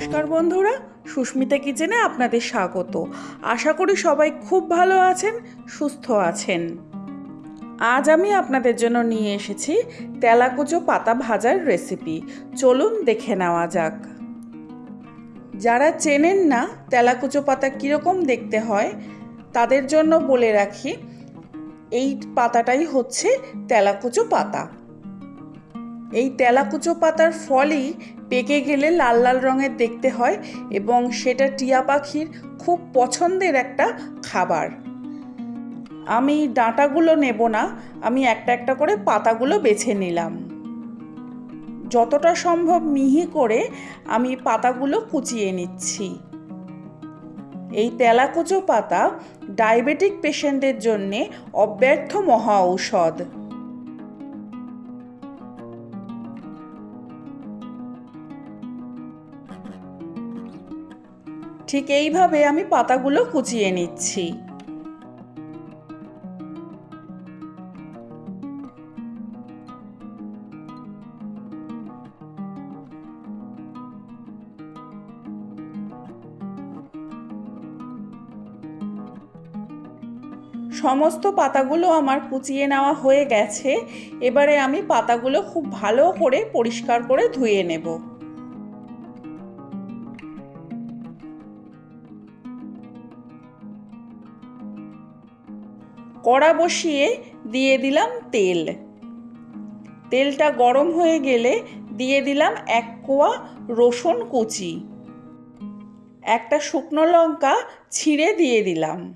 নমস্কার বন্ধুরা, সুস্মিতা কিচেনে আপনাদের স্বাগত। আশা করি সবাই খুব ভালো আছেন, সুস্থ আছেন। আজ আমি আপনাদের জন্য নিয়ে এসেছি তেলাকুচো পাতা ভাজার রেসিপি। চলুন দেখে নেওয়া যাক। যারা চেনেন না তেলাকুচো পাতা কীরকম দেখতে হয়, তাদের জন্য বলে রাখি, এই পাতাটাই হচ্ছে তেলাকুচো পাতা। এই তেলাকুচো পাতার ফলই পেকে গেলে লাল লাল রঙের দেখতে হয় এবং সেটা টিয়া পাখির খুব পছন্দের একটা খাবার। আমি ডাঁটাগুলো নেব না, আমি একটা একটা করে পাতাগুলো বেছে নিলাম। যতটা সম্ভব মিহি করে আমি পাতাগুলো কুচিয়ে নিচ্ছি। এই তেলাকুচো পাতা ডায়াবেটিক পেশেন্টের জন্যে অব্যর্থ মহা ঔষধ। ঠিক এইভাবে আমি পাতাগুলো কুচিয়ে নিচ্ছি। সমস্ত পাতাগুলো আমার কুচিয়ে নেওয়া হয়ে গেছে। এবারে আমি পাতাগুলো খুব ভালো করে পরিষ্কার করে ধুয়ে নেব। কড়া বসিয়ে দিয়ে দিলাম তেল। তেলটা গরম হয়ে গেলে দিয়ে দিলাম এক কোয়া রসুন কুচি। একটা শুকনো লঙ্কা ছিঁড়ে দিয়ে দিলাম।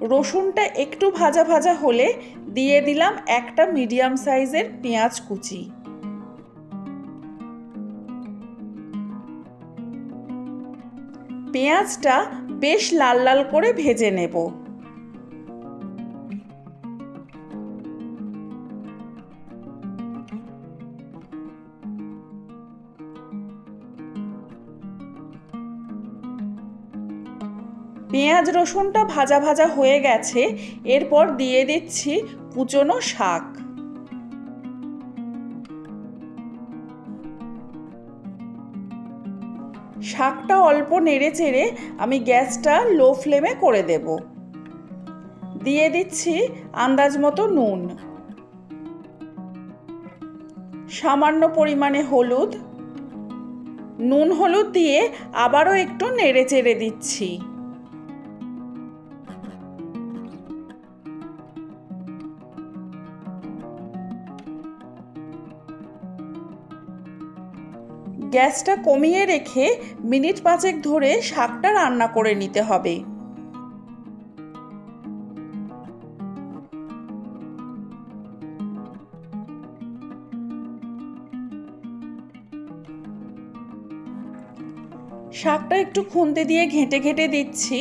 রসুনটা একটু ভাজা ভাজা হলে দিয়ে দিলাম একটা মিডিয়াম সাইজের পেঁয়াজ কুচি। পেঁয়াজটা বেশ লাল লাল করে ভেজে নেব। পেঁয়াজ রসুনটা ভাজা ভাজা হয়ে গেছে, এরপর দিয়ে দিচ্ছি কুচনো শাক। শাকটা অল্প নেড়ে চেড়ে আমি গ্যাসটা লো ফ্লেমে করে দেব। দিয়ে দিচ্ছি আন্দাজ মতো নুন। সামান্য পরিমাণে হলুদ। নুন হলুদ দিয়ে আবারও একটু নেড়ে চেড়ে দিচ্ছি। গ্যাসটা কমিয়ে রেখে মিনিট পাঁচেক ধরে শাকটা রান্না করে নিতে হবে। শাকটা একটু খুন্তে দিয়ে ঘেঁটে ঘেঁটে দিচ্ছি।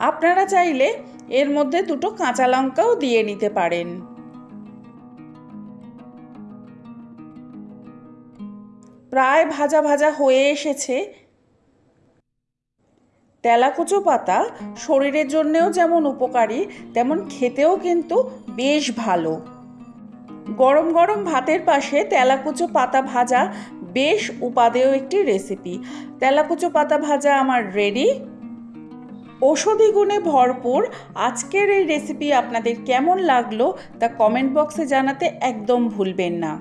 আপনারা চাইলে এর মধ্যে দুটো কাঁচা লঙ্কাও দিয়ে নিতে পারেন। প্রায় ভাজা ভাজা হয়ে এসেছে। তেলাকুচো পাতা শরীরের জন্যেও যেমন উপকারী, তেমন খেতেও কিন্তু বেশ ভালো। গরম গরম ভাতের পাশে তেলাকুচো পাতা ভাজা বেশ উপাদেয় একটি রেসিপি। তেলাকুচো পাতা ভাজা আমার রেডি। ঔষধি গুণে ভরপুর। আজকের এই রেসিপি আপনাদের কেমন লাগল তা কমেন্ট বক্সে জানাতে একদম ভুলবেন না।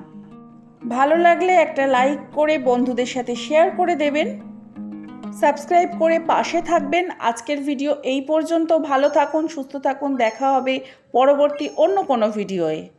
ভালো লাগলে একটা লাইক করে বন্ধুদের সাথে শেয়ার করে দেবেন। সাবস্ক্রাইব করে পাশে থাকবেন। আজকের ভিডিও এই পর্যন্ত। ভালো থাকুন, সুস্থ থাকুন। দেখা হবে পরবর্তী অন্য কোনো ভিডিওয়ে